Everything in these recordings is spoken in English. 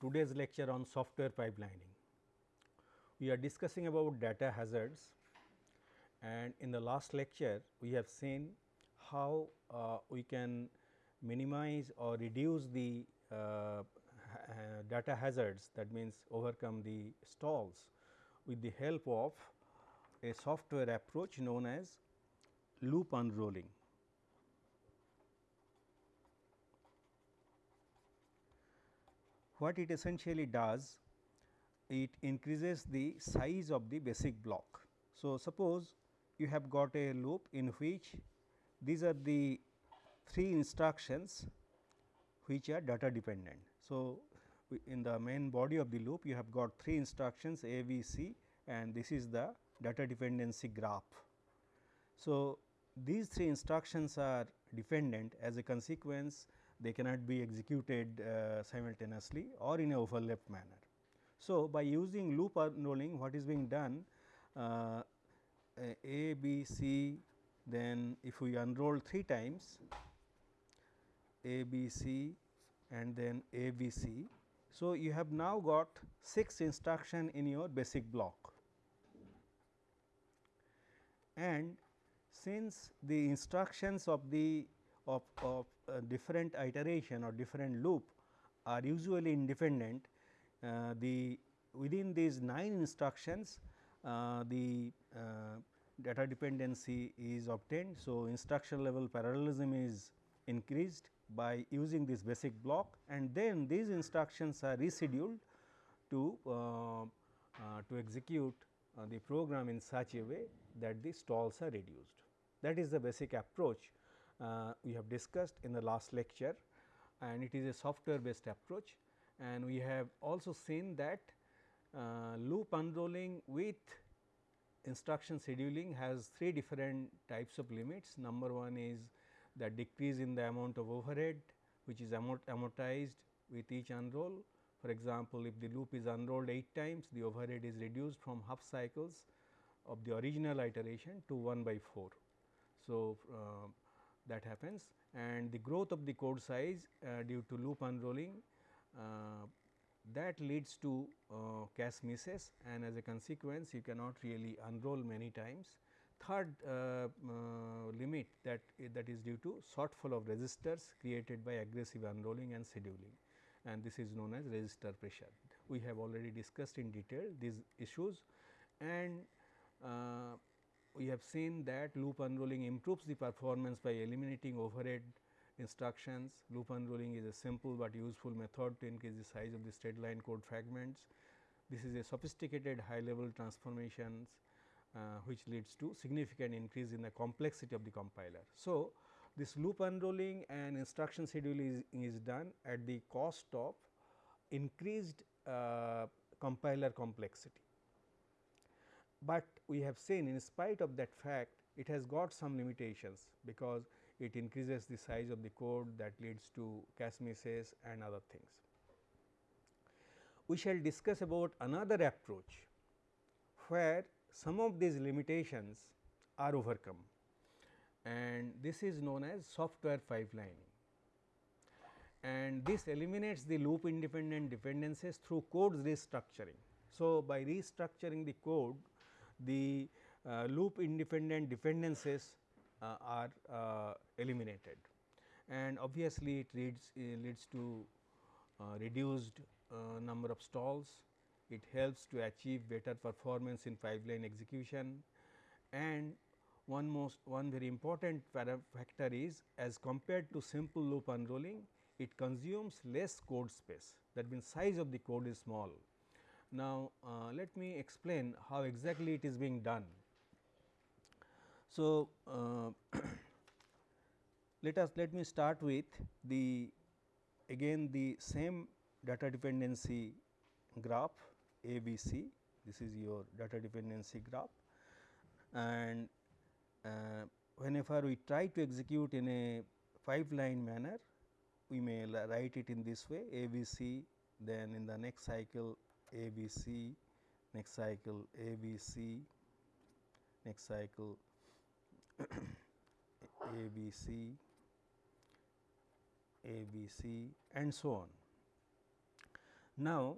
today's lecture on software pipelining. We are discussing about data hazards and in the last lecture we have seen how uh, we can minimize or reduce the uh, data hazards that means overcome the stalls with the help of a software approach known as loop unrolling. What it essentially does, it increases the size of the basic block. So, suppose you have got a loop in which these are the three instructions which are data dependent. So, in the main body of the loop you have got three instructions A, B, C and this is the data dependency graph. So, these three instructions are dependent as a consequence they cannot be executed uh, simultaneously or in a overlapped manner. So, by using loop unrolling what is being done uh, A, B, C then if we unroll 3 times A, B, C and then A, B, C. So, you have now got 6 instruction in your basic block and since the instructions of the of, of different iteration or different loop are usually independent, uh, the within these 9 instructions uh, the uh, data dependency is obtained. So, instruction level parallelism is increased by using this basic block and then these instructions are rescheduled to uh, uh, to execute the program in such a way that the stalls are reduced. That is the basic approach uh, we have discussed in the last lecture and it is a software based approach and we have also seen that uh, loop unrolling with instruction scheduling has three different types of limits. Number one is the decrease in the amount of overhead which is amortized with each unroll. For example, if the loop is unrolled 8 times the overhead is reduced from half cycles of the original iteration to 1 by 4. So, uh, that happens and the growth of the code size uh, due to loop unrolling uh, that leads to uh, cache misses and as a consequence you cannot really unroll many times. Third uh, uh, limit that that is due to shortfall of registers created by aggressive unrolling and scheduling and this is known as register pressure. We have already discussed in detail these issues and uh, we have seen that loop unrolling improves the performance by eliminating overhead instructions. Loop unrolling is a simple but useful method to increase the size of the straight line code fragments. This is a sophisticated high level transformations uh, which leads to significant increase in the complexity of the compiler. So, this loop unrolling and instruction scheduling is, is done at the cost of increased uh, compiler complexity but we have seen in spite of that fact it has got some limitations because it increases the size of the code that leads to cache misses and other things. We shall discuss about another approach where some of these limitations are overcome and this is known as software pipelining and this eliminates the loop independent dependencies through code restructuring. So, by restructuring the code the uh, loop independent dependencies uh, are uh, eliminated. And obviously it leads leads to reduced number of stalls. It helps to achieve better performance in pipeline execution. And one most one very important factor is as compared to simple loop unrolling it consumes less code space. That means size of the code is small now, uh, let me explain how exactly it is being done. So, uh, let us let me start with the again the same data dependency graph A B C this is your data dependency graph and uh, whenever we try to execute in a pipeline manner we may write it in this way A B C then in the next cycle a B C, next cycle A B C, next cycle A B C, A B C and so on. Now,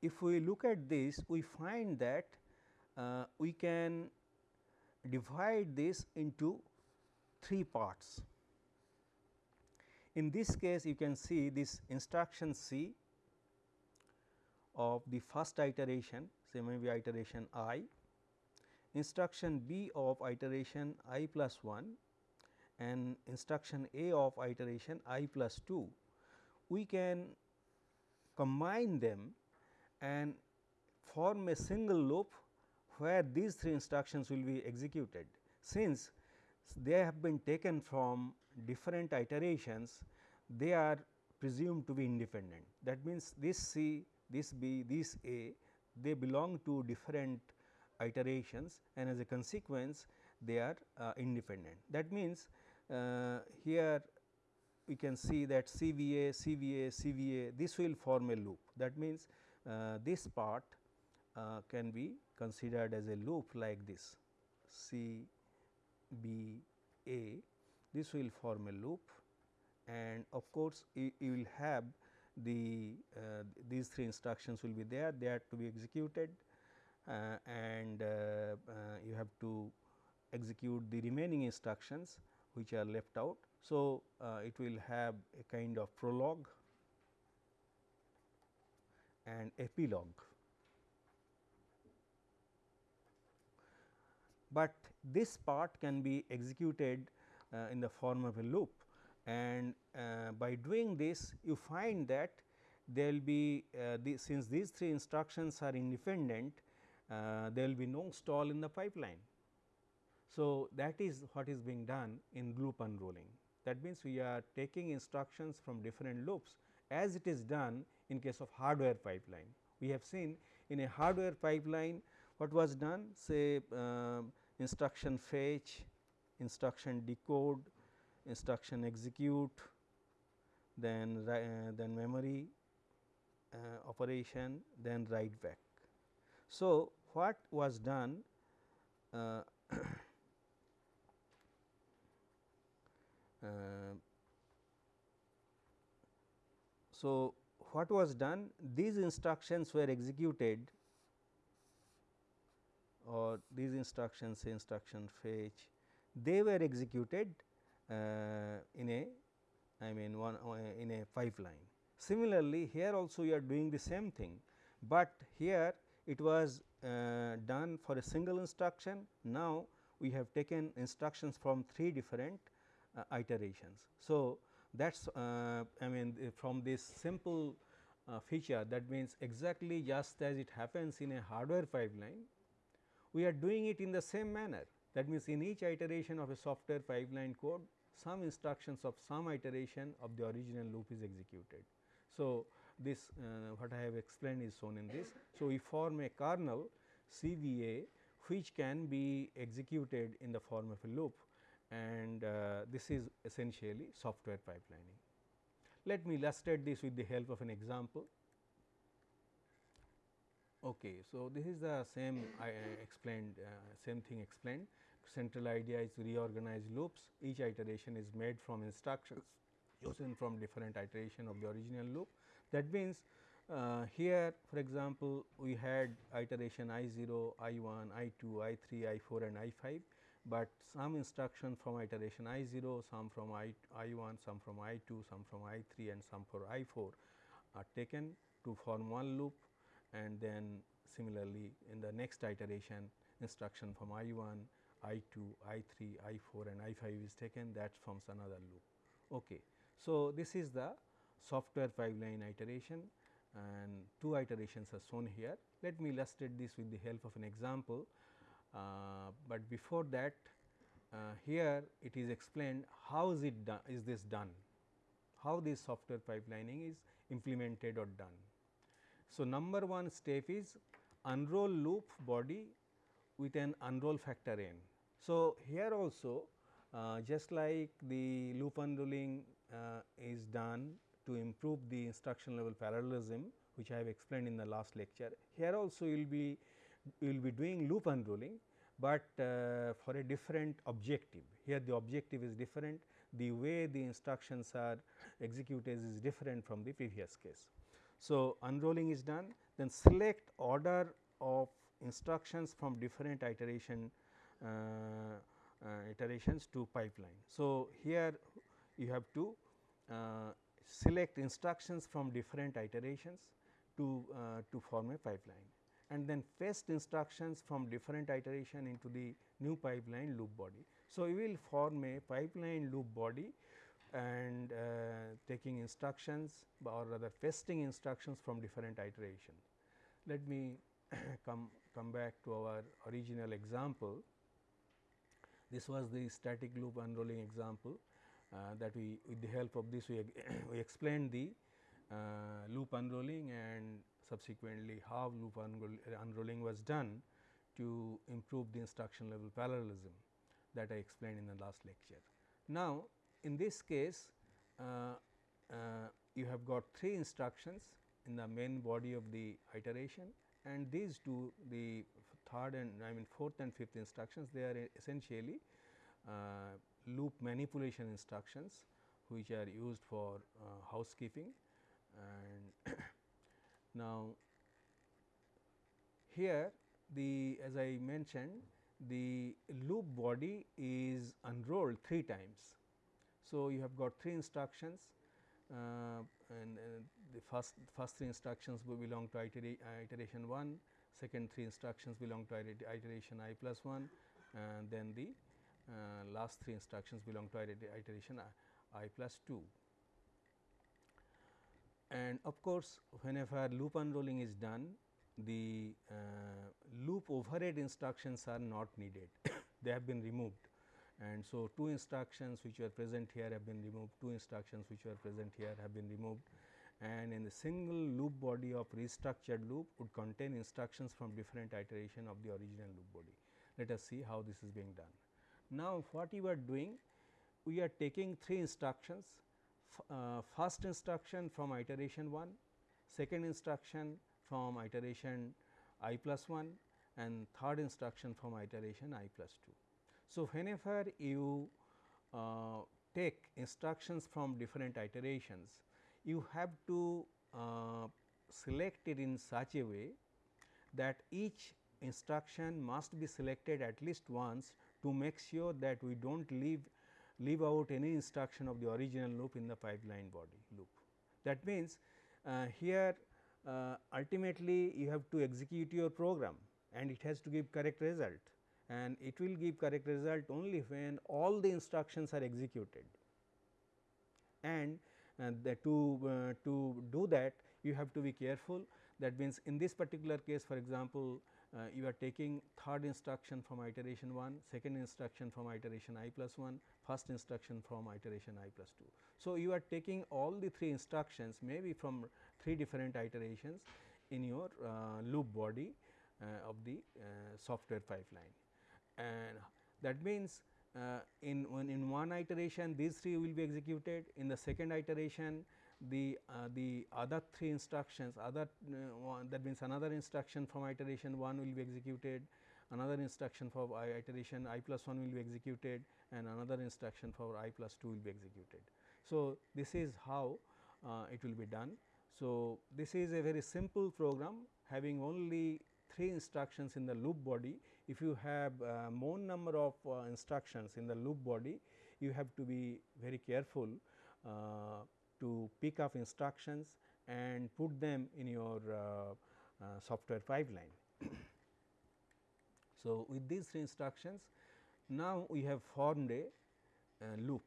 if we look at this we find that uh, we can divide this into three parts. In this case you can see this instruction C of the first iteration say maybe iteration i, instruction B of iteration i plus 1 and instruction A of iteration i plus 2. We can combine them and form a single loop where these three instructions will be executed. Since they have been taken from different iterations, they are presumed to be independent. That means, this C, this B, this A, they belong to different iterations and as a consequence, they are uh, independent. That means, uh, here we can see that CVA, CVA, CVA, this will form a loop. That means, uh, this part uh, can be considered as a loop like this C B A this will form a loop and of course, you, you will have the uh, these three instructions will be there they are to be executed uh, and uh, uh, you have to execute the remaining instructions which are left out. So, it will have a kind of prologue and epilogue. But this part can be executed uh, in the form of a loop and uh, by doing this you find that there will be uh, the, since these three instructions are independent uh, there will be no stall in the pipeline. So, that is what is being done in loop unrolling. That means, we are taking instructions from different loops as it is done in case of hardware pipeline. We have seen in a hardware pipeline what was done say uh, instruction fetch, instruction decode, instruction execute, then uh, then memory uh, operation, then write back. So, what was done uh, uh so, what was done these instructions were executed or these instructions say instruction fetch they were executed in a I mean one uh, in a pipeline. Similarly, here also you are doing the same thing, but here it was uh, done for a single instruction. Now, we have taken instructions from three different uh, iterations. So, that is uh, I mean from this simple uh, feature that means exactly just as it happens in a hardware pipeline, we are doing it in the same manner. That means, in each iteration of a software pipeline code, some instructions of some iteration of the original loop is executed. So, this uh, what I have explained is shown in this. So, we form a kernel CVA which can be executed in the form of a loop and uh, this is essentially software pipelining. Let me illustrate this with the help of an example. Okay, so this is the same I explained uh, same thing explained. Central idea is to reorganize loops. Each iteration is made from instructions chosen from different iteration of the original loop. That means, uh, here for example, we had iteration i 0, i 1, i 2, i 3, i 4 and i 5 but some instruction from iteration i 0, some from i, I 1, some from i 2, some from i 3 and some for i 4 are taken to form one loop and then similarly in the next iteration instruction from i 1, i 2, i 3, i 4 and i 5 is taken that forms another loop. Okay. So, this is the software pipeline iteration and two iterations are shown here. Let me illustrate this with the help of an example. Uh, but before that uh, here it is explained how is it done is this done how this software pipelining is implemented or done. So, number one step is unroll loop body with an unroll factor n. So, here also uh, just like the loop unrolling uh, is done to improve the instruction level parallelism which I have explained in the last lecture. Here also you will be we will be doing loop unrolling, but uh, for a different objective. Here the objective is different, the way the instructions are executed is different from the previous case. So, unrolling is done then select order of instructions from different iteration iterations to pipeline. So, here you have to uh, select instructions from different iterations to, uh, to form a pipeline and then paste instructions from different iteration into the new pipeline loop body. So, we will form a pipeline loop body and uh, taking instructions or rather pasting instructions from different iteration. Let me come, come back to our original example. This was the static loop unrolling example uh, that we with the help of this we, we explained the uh, loop unrolling and subsequently how loop unrolling was done to improve the instruction level parallelism that I explained in the last lecture. Now, in this case uh, uh, you have got three instructions in the main body of the iteration and these two the third and I mean fourth and fifth instructions they are essentially uh, loop manipulation instructions which are used for uh, housekeeping and now here the as I mentioned the loop body is unrolled 3 times. So, you have got 3 instructions uh, and uh, the first first 3 instructions will belong to iteration 1, second 3 instructions belong to iteration i plus 1 and then the uh, last 3 instructions belong to iteration i, plus 2. And of course, whenever loop unrolling is done the uh, loop overhead instructions are not needed, they have been removed. And so, two instructions which were present here have been removed, two instructions which were present here have been removed and in the single loop body of restructured loop would contain instructions from different iteration of the original loop body. Let us see how this is being done. Now, what you are doing? We are taking three instructions, uh, first instruction from iteration 1, second instruction from iteration i plus 1 and third instruction from iteration i plus 2. So, whenever you uh, take instructions from different iterations, you have to uh, select it in such a way that each instruction must be selected at least once to make sure that we do not leave leave out any instruction of the original loop in the pipeline body loop. That means, uh, here uh, ultimately you have to execute your program and it has to give correct result and it will give correct result only when all the instructions are executed. And to, uh, to do that you have to be careful that means in this particular case for example, uh, you are taking third instruction from iteration 1, second instruction from iteration i plus 1, first instruction from iteration i plus 2. So, you are taking all the three instructions maybe from three different iterations in your uh, loop body uh, of the uh, software pipeline. And that means, in one in one iteration these three will be executed in the second iteration the uh, the other three instructions other uh, one that means another instruction from iteration 1 will be executed another instruction for i iteration i plus 1 will be executed and another instruction for i plus 2 will be executed. So, this is how uh, it will be done. So, this is a very simple program having only 3 instructions in the loop body. If you have uh, more number of uh, instructions in the loop body, you have to be very careful uh, to pick up instructions and put them in your uh, uh, software pipeline. so, with these three instructions, now we have formed a loop.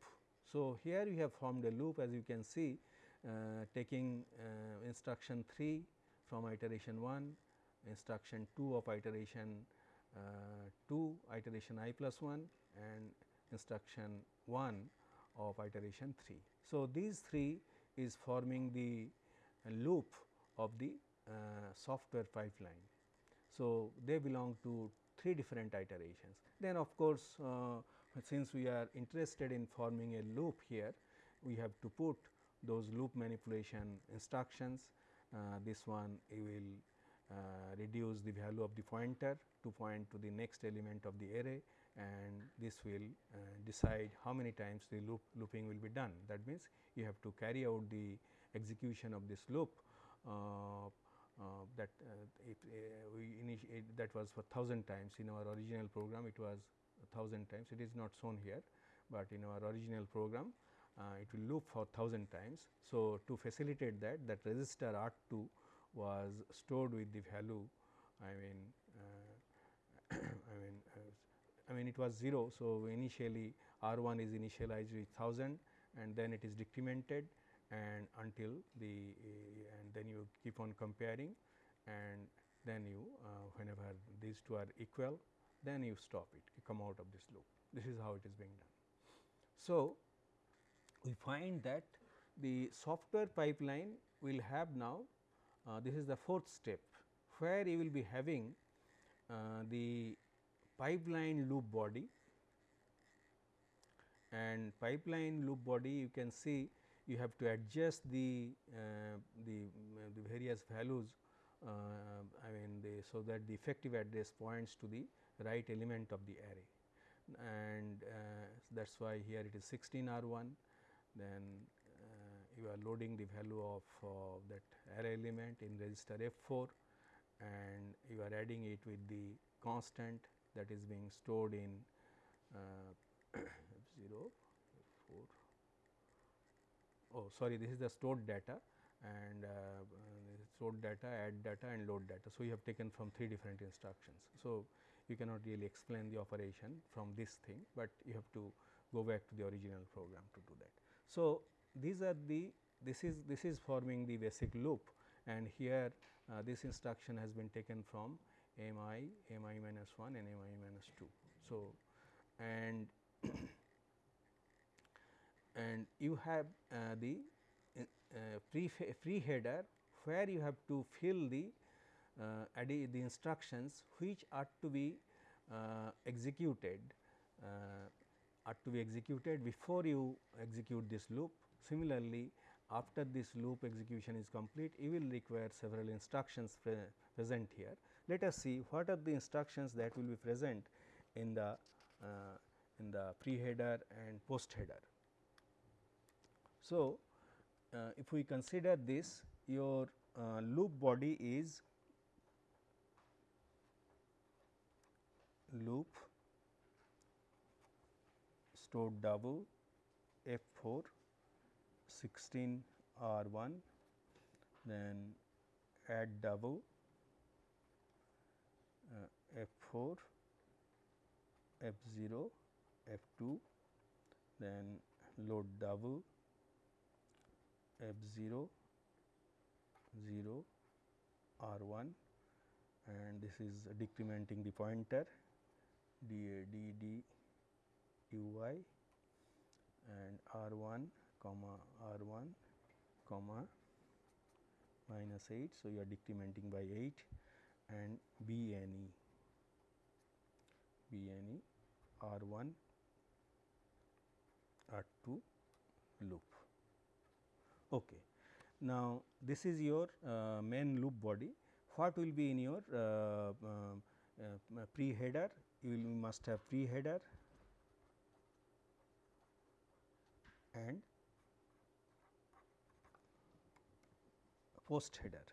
So, here we have formed a loop as you can see uh, taking uh, instruction 3 from iteration 1, instruction 2 of iteration 2, iteration i plus 1 and instruction 1 of iteration 3. So, these three is forming the loop of the uh, software pipeline. So, they belong to three different iterations. Then of course, uh, since we are interested in forming a loop here, we have to put those loop manipulation instructions. Uh, this one you will uh, reduce the value of the pointer to point to the next element of the array and this will uh, decide how many times the loop looping will be done. That means, you have to carry out the execution of this loop uh, uh, that uh, if we initiate that was for 1000 times in our original program it was 1000 times it is not shown here, but in our original program it will loop for 1000 times. So, to facilitate that that register R 2 was stored with the value I mean I mean I mean it was 0. So, initially R 1 is initialized with 1000 and then it is decremented and until the uh, and then you keep on comparing and then you uh, whenever these two are equal then you stop it you come out of this loop this is how it is being done. So, we find that the software pipeline will have now uh, this is the fourth step where you will be having uh, the pipeline loop body. And pipeline loop body you can see you have to adjust the uh, the, the various values uh, I mean the so that the effective address points to the right element of the array. And uh, that is why here it is 16 R 1 then uh, you are loading the value of uh, that array element in register F 4 and you are adding it with the constant that is being stored in uh, 0 4 oh sorry this is the stored data and uh, stored data add data and load data. So, you have taken from three different instructions. So, you cannot really explain the operation from this thing, but you have to go back to the original program to do that. So, these are the this is this is forming the basic loop and here uh, this instruction has been taken from m i, minus 1 and m i minus 2. So, and and you have uh, the uh, pre, pre header where you have to fill the uh, the instructions which are to be uh, executed uh, are to be executed before you execute this loop. Similarly, after this loop execution is complete, you will require several instructions pre present here. Let us see what are the instructions that will be present in the uh, in the pre header and post header. So, uh, if we consider this your uh, loop body is loop stored double F 4 16 R 1 then add double uh, F 4 F 0 F 2 then load double F 0 0 R 1 and this is decrementing the pointer d a d d u y and R 1 comma R 1 comma minus 8. So, you are decrementing by 8 and B N E B N E R 1 R 2 loop. Okay. Now, this is your uh, main loop body. What will be in your uh, uh, uh pre header? You will must have pre header and post header.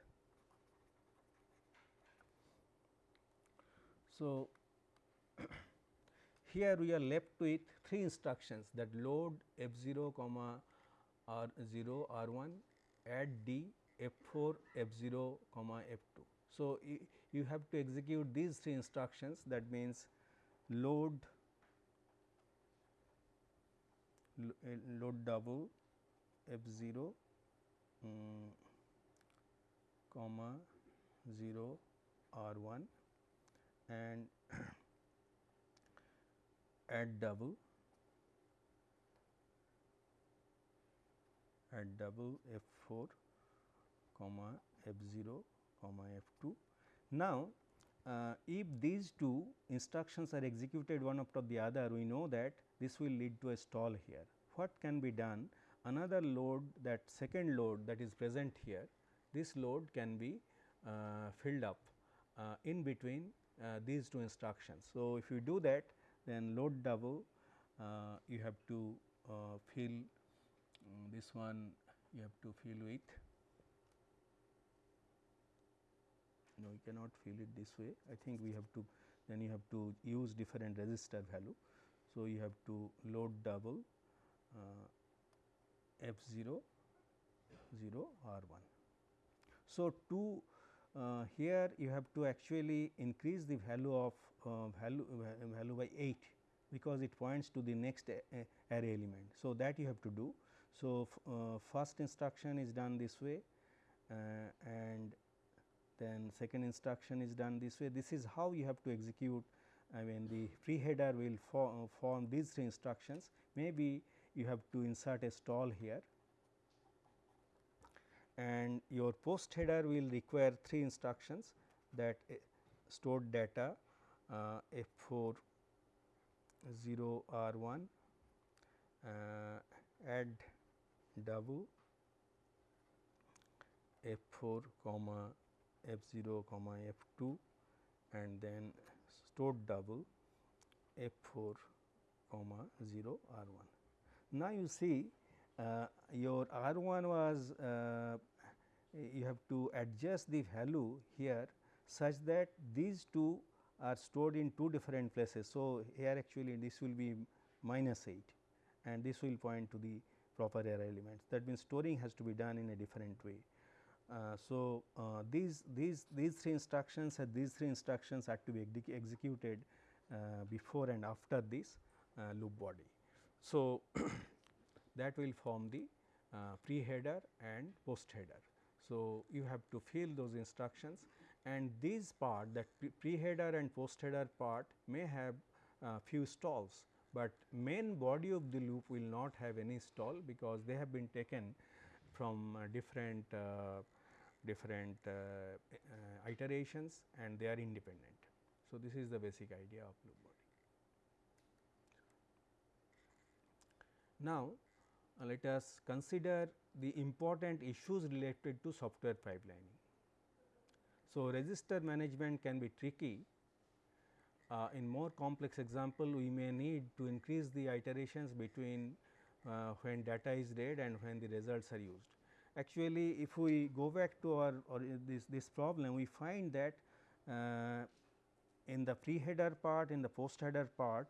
So, here we are left with three instructions that load f 0 comma r 0 r 1 add d f 4 f 0 comma f 2. So, you have to execute these three instructions that means load load double f 0 um, comma 0 r 1 and add double add double f 4 comma f 0 comma f 2. Now, uh, if these two instructions are executed one after the other we know that this will lead to a stall here. What can be done? Another load that second load that is present here, this load can be uh, filled up uh, in between uh, these two instructions. So, if you do that then load double you have to fill um, this one you have to fill with no we cannot fill it this way I think we have to then you have to use different register value. So, you have to load double uh, f 0 0 r 1. So, to uh, here you have to actually increase the value of uh, value uh, value by 8 because it points to the next array element. So, that you have to do. So, uh, first instruction is done this way uh, and then second instruction is done this way. This is how you have to execute I mean the pre header will form, form these three instructions maybe you have to insert a stall here and your post header will require three instructions that stored data uh, F 4 0 R 1 uh, add double F 4 comma F 0 comma F 2 and then stored double F 4 comma 0 R 1. Now, you see uh, your R 1 was uh, you have to adjust the value here such that these two are stored in two different places. So, here actually this will be minus 8 and this will point to the proper array elements that means storing has to be done in a different way. Uh, so, uh, these these these three instructions and these three instructions are to be executed uh, before and after this uh, loop body. So, that will form the uh, pre header and post header. So, you have to fill those instructions and these part that pre header and post header part may have few stalls, but main body of the loop will not have any stall because they have been taken from different different uh, uh, iterations and they are independent. So, this is the basic idea of loop body. Now, uh, let us consider the important issues related to software pipelining. So, register management can be tricky. Uh, in more complex example, we may need to increase the iterations between uh, when data is read and when the results are used. Actually, if we go back to our this, this problem, we find that uh, in the pre header part, in the post header part,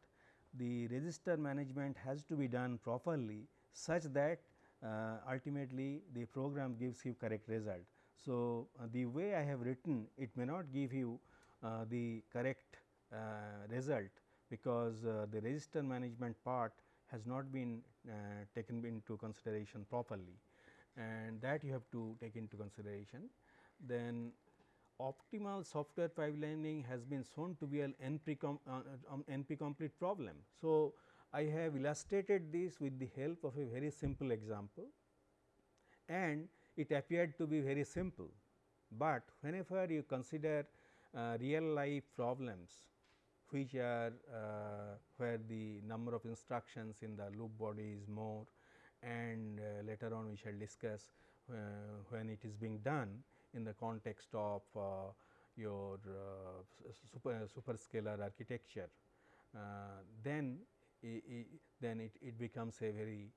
the register management has to be done properly such that uh, ultimately the program gives you correct result. So, uh, the way I have written it may not give you uh, the correct uh, result because uh, the register management part has not been uh, taken into consideration properly and that you have to take into consideration. Then optimal software pipelining has been shown to be an NP, com, um, NP complete problem. So, I have illustrated this with the help of a very simple example and it appeared to be very simple, but whenever you consider uh, real life problems which are uh, where the number of instructions in the loop body is more and uh, later on we shall discuss uh, when it is being done in the context of uh, your super, superscalar architecture, then then it, it becomes a very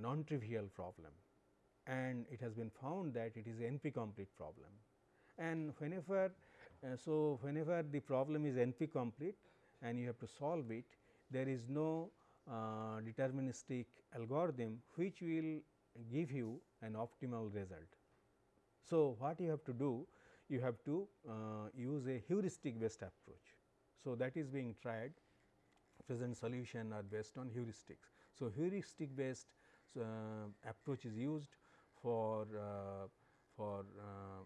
non-trivial problem and it has been found that it is NP complete problem. And whenever uh, so whenever the problem is NP complete and you have to solve it, there is no uh, deterministic algorithm which will give you an optimal result. So, what you have to do? You have to uh, use a heuristic based approach. So, that is being tried present solution are based on heuristics. So, heuristic based uh, approach is used for uh, for uh,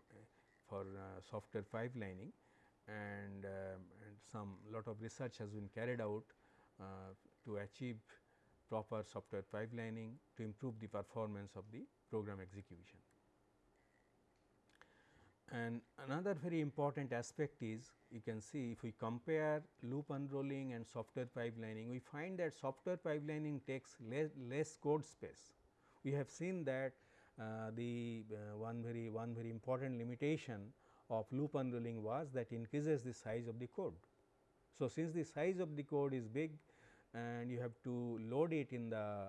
for uh, software pipelining and, um, and some lot of research has been carried out to achieve proper software pipelining to improve the performance of the program execution. And another very important aspect is you can see if we compare loop unrolling and software pipelining, we find that software pipelining takes less, less code space. We have seen that uh, the uh, one very one very important limitation of loop unrolling was that increases the size of the code. So, since the size of the code is big and you have to load it in the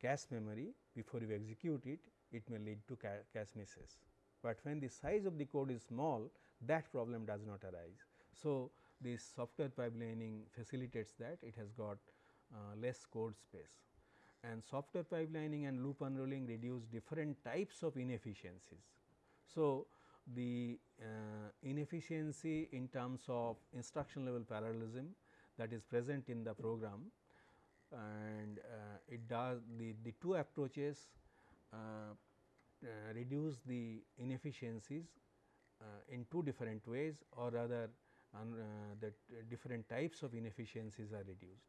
cache memory before you execute it, it may lead to ca cache misses. But when the size of the code is small that problem does not arise. So, this software pipelining facilitates that it has got uh, less code space and software pipelining and loop unrolling reduce different types of inefficiencies. So, the uh, inefficiency in terms of instruction level parallelism that is present in the program and uh, it does the, the two approaches uh, reduce the inefficiencies uh, in two different ways or rather that different types of inefficiencies are reduced.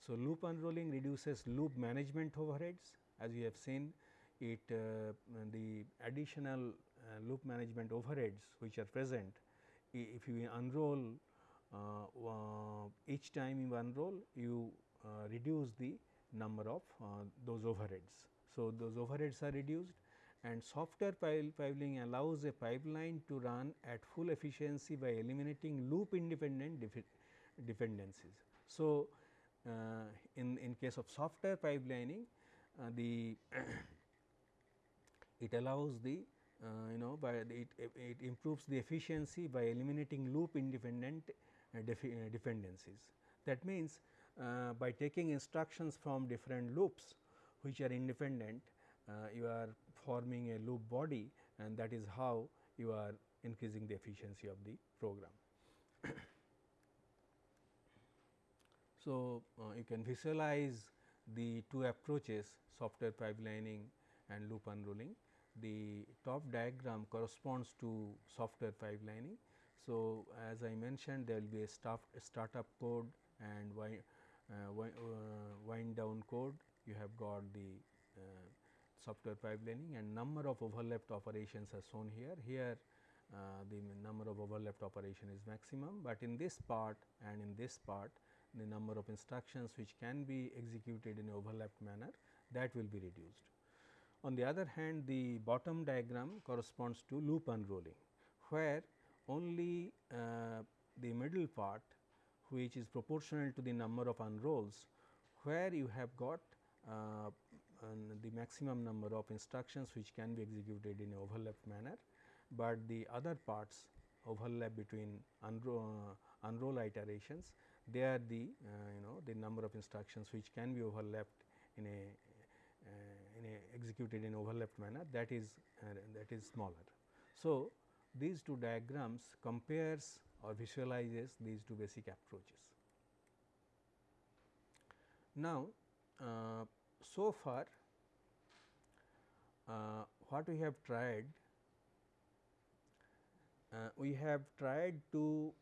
So, loop unrolling reduces loop management overheads as you have seen it uh, the additional uh, loop management overheads which are present if you unroll uh, each time you unroll you reduce the number of those overheads. So, those overheads are reduced and software pipeline allows a pipeline to run at full efficiency by eliminating loop independent dependencies. So, uh, in, in case of software pipelining uh, the it allows the uh, you know by it, it improves the efficiency by eliminating loop independent dependencies. That means, by taking instructions from different loops which are independent you are forming a loop body and that is how you are increasing the efficiency of the program. So, uh, you can visualize the two approaches software pipelining and loop unrolling. The top diagram corresponds to software pipelining. So, as I mentioned there will be a start, startup code and wind, uh, wind, uh, wind down code. You have got the uh, software pipelining and number of overlapped operations are shown here. Here uh, the number of overlapped operation is maximum, but in this part and in this part the number of instructions which can be executed in overlapped manner that will be reduced. On the other hand, the bottom diagram corresponds to loop unrolling, where only uh, the middle part which is proportional to the number of unrolls, where you have got uh, the maximum number of instructions which can be executed in overlapped manner, but the other parts overlap between unroll, uh, unroll iterations they are the uh, you know the number of instructions which can be overlapped in a uh, in a executed in overlapped manner that is uh, that is smaller. So, these two diagrams compares or visualizes these two basic approaches. Now, uh, so far uh, what we have tried, uh, we have tried to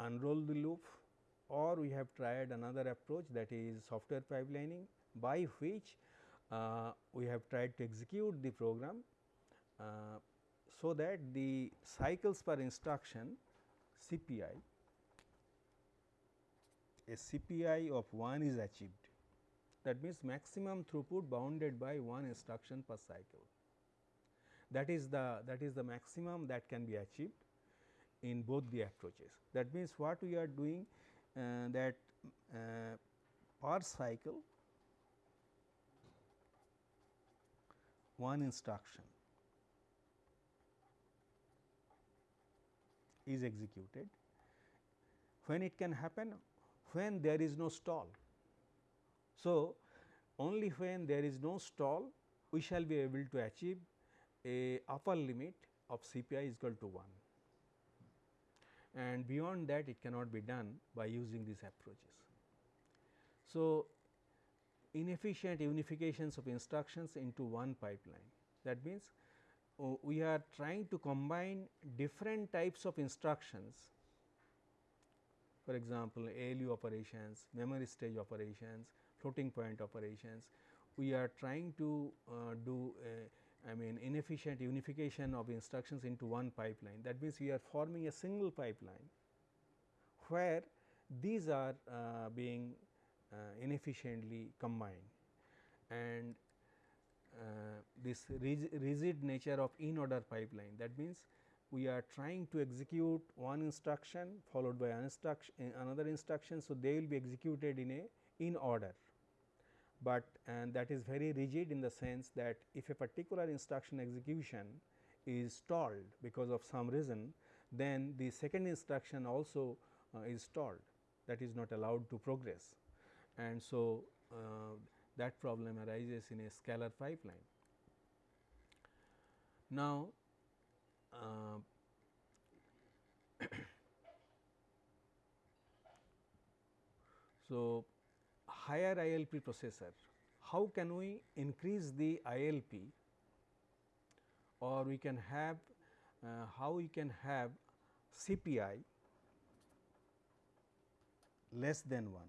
unroll the loop or we have tried another approach that is software pipelining by which uh, we have tried to execute the program uh, so that the cycles per instruction CPI a CPI of 1 is achieved that means maximum throughput bounded by one instruction per cycle. That is the that is the maximum that can be achieved in both the approaches. That means, what we are doing uh, that uh, per cycle one instruction is executed. When it can happen? When there is no stall. So, only when there is no stall we shall be able to achieve a upper limit of CPI is equal to 1 and beyond that it cannot be done by using these approaches. So, inefficient unifications of instructions into one pipeline. That means, uh, we are trying to combine different types of instructions. For example, ALU operations, memory stage operations, floating point operations. We are trying to uh, do I mean inefficient unification of instructions into one pipeline. That means, we are forming a single pipeline where these are uh, being uh, inefficiently combined and uh, this rigid nature of in order pipeline. That means, we are trying to execute one instruction followed by instruction, another instruction. So, they will be executed in a in order but and that is very rigid in the sense that if a particular instruction execution is stalled because of some reason, then the second instruction also uh, is stalled that is not allowed to progress. And so, uh, that problem arises in a scalar pipeline. Now, uh, so higher ILP processor, how can we increase the ILP or we can have uh, how we can have CPI less than 1.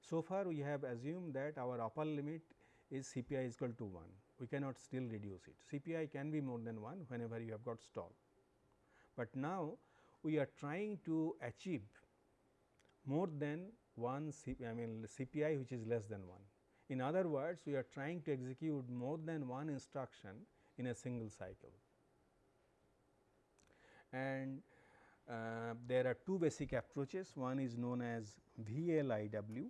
So far we have assumed that our upper limit is CPI is equal to 1, we cannot still reduce it. CPI can be more than 1 whenever you have got stall. But now we are trying to achieve more than 1 CPI, I mean CPI which is less than 1. In other words, we are trying to execute more than one instruction in a single cycle. And uh, there are two basic approaches, one is known as VLIW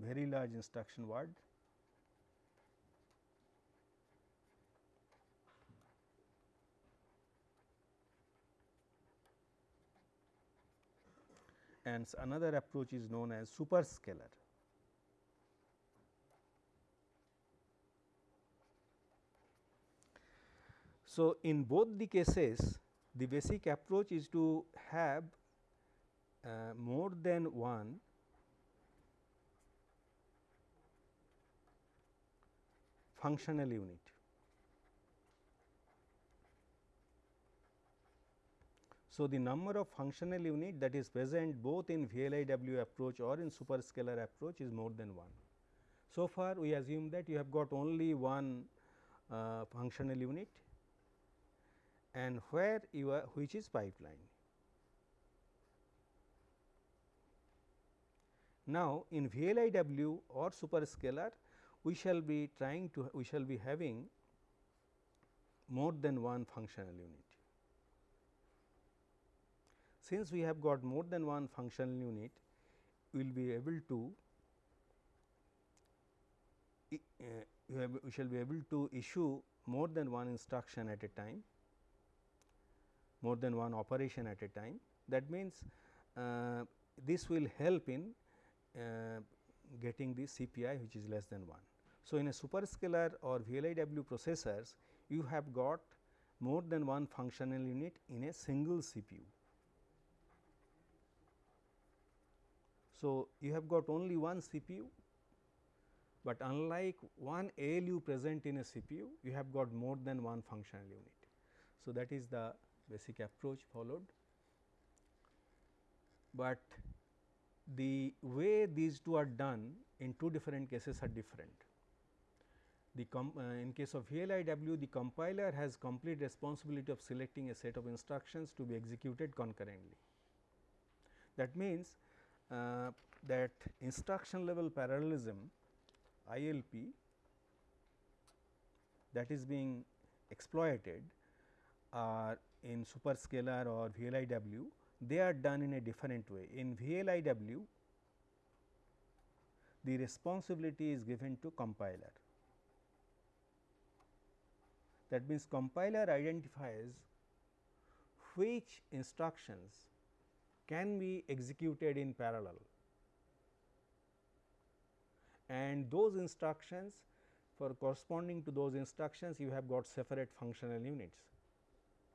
very large instruction word and another approach is known as superscalar. So, in both the cases the basic approach is to have uh, more than one functional unit. So, the number of functional unit that is present both in VLIW approach or in superscalar approach is more than 1. So far we assume that you have got only one uh, functional unit and where you are which is pipeline. Now, in VLIW or superscalar we shall be trying to we shall be having more than one functional unit. Since we have got more than one functional unit, we will be able to uh, we shall be able to issue more than one instruction at a time, more than one operation at a time. That means, uh, this will help in uh, getting the CPI which is less than 1. So, in a superscalar or VLIW processors, you have got more than one functional unit in a single CPU. So, you have got only one CPU, but unlike one ALU present in a CPU, you have got more than one functional unit. So, that is the basic approach followed, but the way these two are done in two different cases are different. The uh, in case of VLIW, the compiler has complete responsibility of selecting a set of instructions to be executed concurrently. That means, uh, that instruction level parallelism ILP that is being exploited are in superscalar or VLIW, they are done in a different way. In VLIW, the responsibility is given to compiler. That means, compiler identifies which instructions can be executed in parallel and those instructions for corresponding to those instructions you have got separate functional units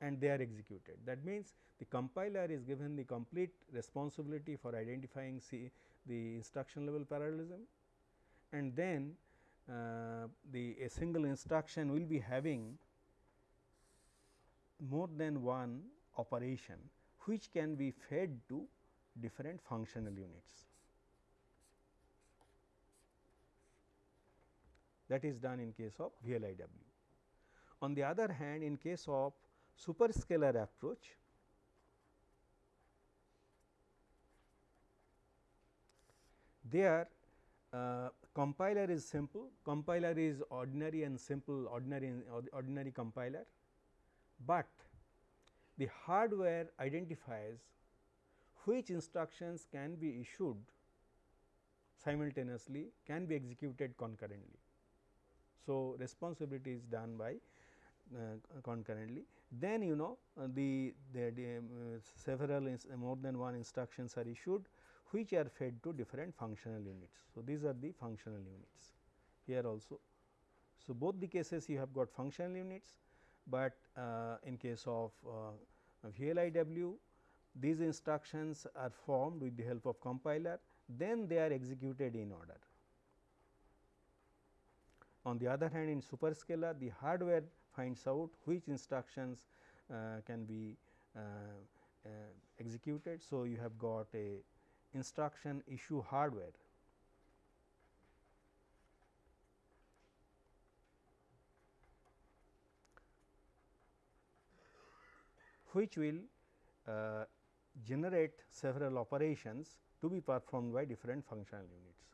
and they are executed. That means, the compiler is given the complete responsibility for identifying C the instruction level parallelism and then uh, the a single instruction will be having more than one operation which can be fed to different functional units. That is done in case of VLIW. On the other hand, in case of superscalar approach, there uh, compiler is simple, compiler is ordinary and simple ordinary ordinary compiler but the hardware identifies which instructions can be issued simultaneously can be executed concurrently. So, responsibility is done by uh, concurrently. Then you know uh, the, the, the um, several more than one instructions are issued which are fed to different functional units. So, these are the functional units here also. So, both the cases you have got functional units, but uh, in case of uh, VLIW these instructions are formed with the help of compiler then they are executed in order. On the other hand in superscalar the hardware finds out which instructions uh, can be uh, uh, executed. So, you have got a instruction issue hardware which will uh, generate several operations to be performed by different functional units.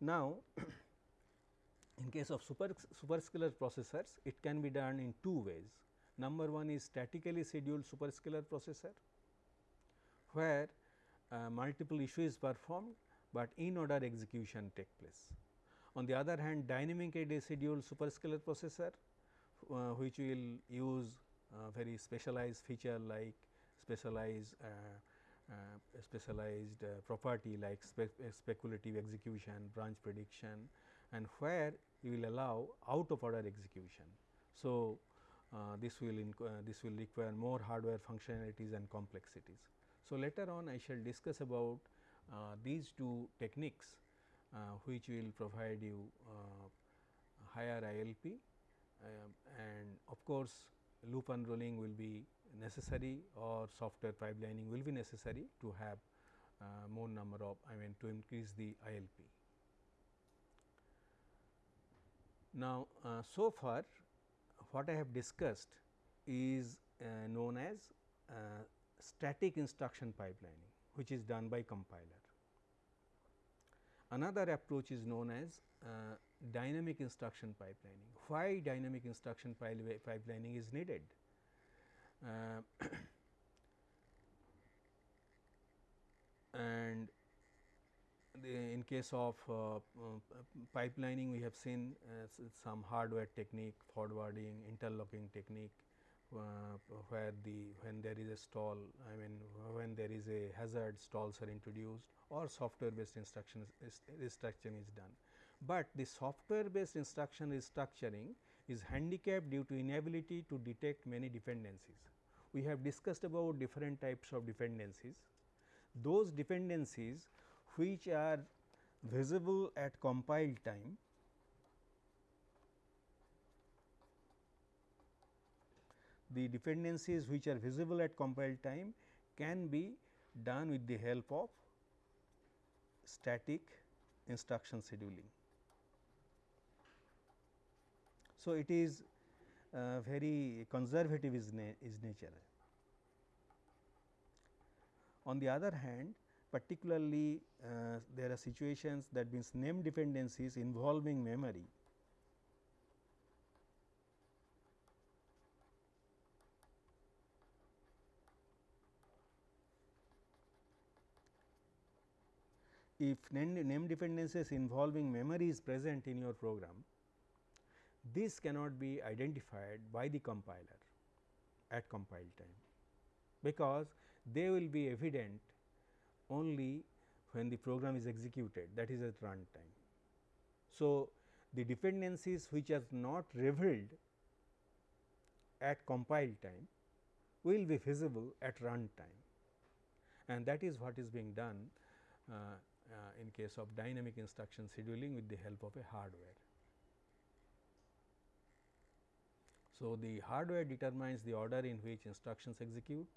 Now, in case of super superscalar processors, it can be done in two ways. Number one is statically scheduled superscalar processor, where uh, multiple issues performed, but in order execution take place. On the other hand, dynamically scheduled superscalar processor, uh, which will use very specialized feature like specialized uh, uh, specialized uh, property like spe speculative execution, branch prediction and where you will allow out of order execution. So, this will this will require more hardware functionalities and complexities. So, later on I shall discuss about these two techniques which will provide you higher ILP uh, and of course, loop unrolling will be necessary or software pipelining will be necessary to have uh, more number of I mean to increase the ILP. Now, uh, so far what I have discussed is uh, known as uh, static instruction pipelining which is done by compiler. Another approach is known as uh, dynamic instruction pipelining. Why dynamic instruction pipelining is needed? Uh, and in case of uh, uh, pipelining we have seen uh, some hardware technique forwarding interlocking technique uh, where the when there is a stall I mean when there is a hazard stalls are introduced or software based instruction restructuring is done. But the software based instruction restructuring is handicapped due to inability to detect many dependencies we have discussed about different types of dependencies. Those dependencies which are visible at compile time the dependencies which are visible at compile time can be done with the help of static instruction scheduling. So, it is uh, very conservative is, na is nature. On the other hand, particularly uh, there are situations that means name dependencies involving memory. If name, name dependencies involving memory is present in your program, this cannot be identified by the compiler at compile time, because they will be evident only when the program is executed that is at run time. So, the dependencies which are not revealed at compile time will be visible at run time and that is what is being done uh, uh, in case of dynamic instruction scheduling with the help of a hardware. So, the hardware determines the order in which instructions execute.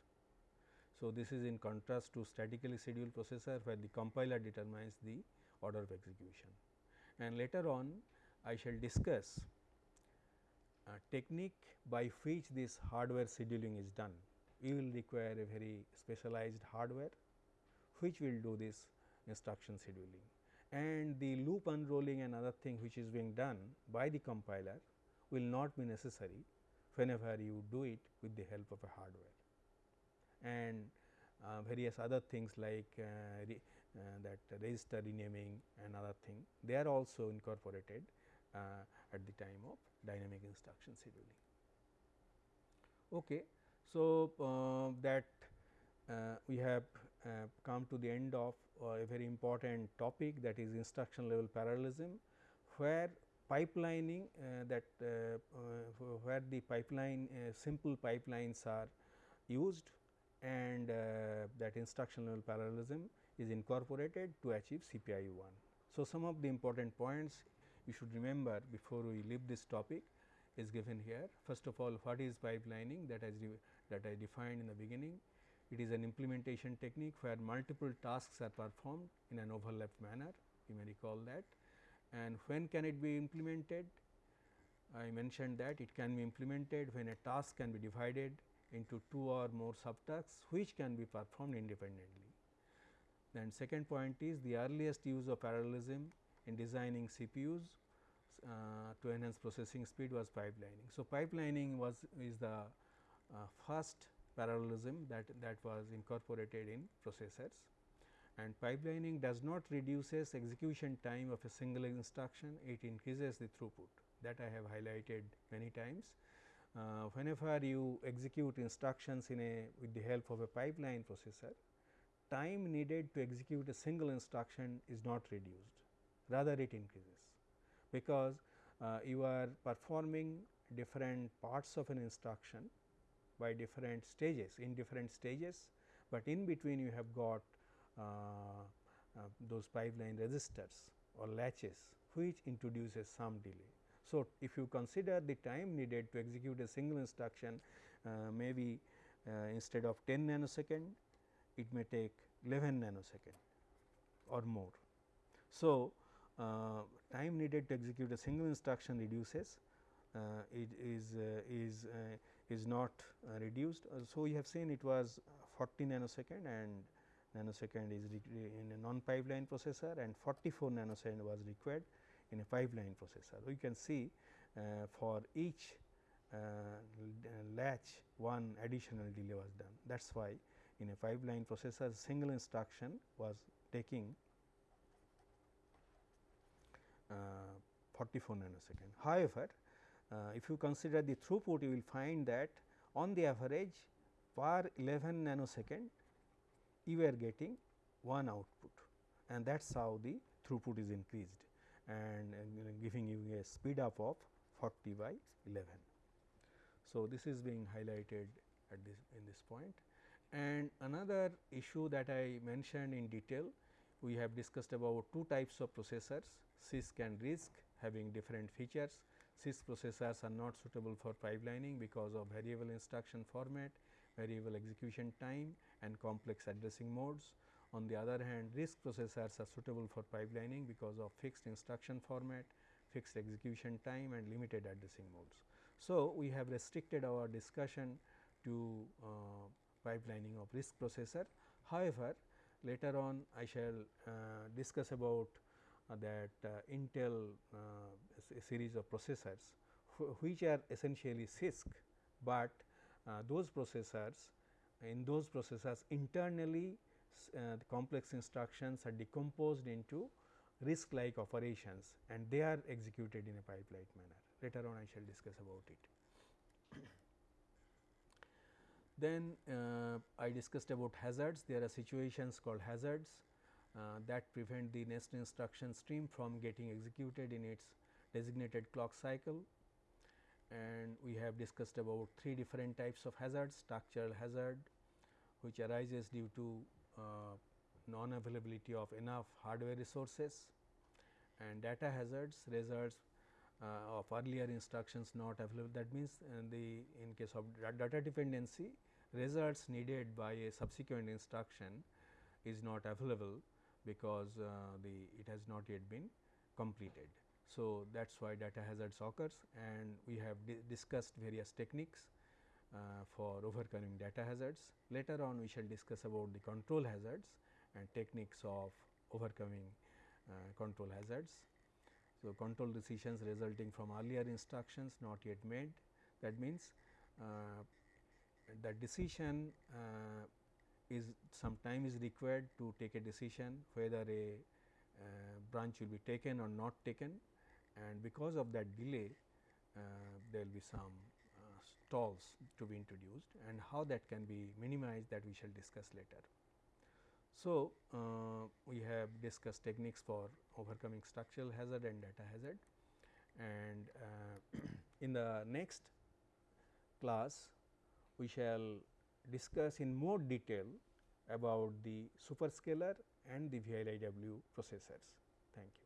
So, this is in contrast to statically scheduled processor where the compiler determines the order of execution. And later on I shall discuss a technique by which this hardware scheduling is done. We will require a very specialized hardware which will do this instruction scheduling and the loop unrolling and other thing which is being done by the compiler will not be necessary whenever you do it with the help of a hardware. And uh, various other things like uh, re, uh, that register renaming and other thing, they are also incorporated uh, at the time of dynamic instruction scheduling. Okay. So, uh, that uh, we have come to the end of a very important topic that is instruction level parallelism, where pipelining uh, that uh, where the pipeline simple pipelines are used and that instruction level parallelism is incorporated to achieve CPIU 1. So, some of the important points you should remember before we leave this topic is given here. First of all, what is pipelining that, that I defined in the beginning. It is an implementation technique where multiple tasks are performed in an overlapped manner, you may recall that. And when can it be implemented? I mentioned that it can be implemented when a task can be divided into two or more subtasks which can be performed independently. Then second point is the earliest use of parallelism in designing CPUs uh, to enhance processing speed was pipelining. So, pipelining was is the uh, first parallelism that, that was incorporated in processors and pipelining does not reduces execution time of a single instruction, it increases the throughput. That I have highlighted many times. Uh, whenever you execute instructions in a with the help of a pipeline processor, time needed to execute a single instruction is not reduced, rather it increases. Because uh, you are performing different parts of an instruction by different stages in different stages, but in between you have got those pipeline registers or latches which introduces some delay. So, if you consider the time needed to execute a single instruction uh, maybe uh, instead of 10 nanosecond it may take 11 nanosecond or more. So, uh, time needed to execute a single instruction reduces uh, it is uh, is is not reduced. so, we have seen it was 40 nanosecond and nanosecond is in a non pipeline processor and 44 nanosecond was required in a pipeline processor. We can see uh, for each uh, latch one additional delay was done. That is why in a pipeline processor single instruction was taking uh, 44 nanosecond. However, uh, if you consider the throughput you will find that on the average per 11 nanosecond you are getting one output and that is how the throughput is increased and giving you a speed up of 40 by 11. So, this is being highlighted at this in this point. And another issue that I mentioned in detail, we have discussed about two types of processors CISC and RISC having different features. CISC processors are not suitable for pipelining because of variable instruction format, variable execution time and complex addressing modes. On the other hand, RISC processors are suitable for pipelining because of fixed instruction format, fixed execution time and limited addressing modes. So, we have restricted our discussion to uh, pipelining of RISC processor. However, later on I shall uh, discuss about uh, that uh, Intel uh, series of processors which are essentially CISC, but those processors in those processors internally the complex instructions are decomposed into RISC like operations and they are executed in a pipe-like manner. Later on I shall discuss about it. then uh, I discussed about hazards. There are situations called hazards uh, that prevent the next instruction stream from getting executed in its designated clock cycle. And we have discussed about three different types of hazards, structural hazard which arises due to uh, non availability of enough hardware resources and data hazards results uh, of earlier instructions not available. That means, in the in case of data dependency results needed by a subsequent instruction is not available because uh, the it has not yet been completed. So, that is why data hazards occurs and we have di discussed various techniques uh, for overcoming data hazards. Later on we shall discuss about the control hazards and techniques of overcoming uh, control hazards. So, control decisions resulting from earlier instructions not yet made that means, uh, the decision uh, is some time is required to take a decision whether a uh, branch will be taken or not taken and because of that delay uh, there will be some uh, stalls to be introduced and how that can be minimized that we shall discuss later. So, uh, we have discussed techniques for overcoming structural hazard and data hazard and uh, in the next class we shall discuss in more detail about the superscalar and the VLIW processors. Thank you.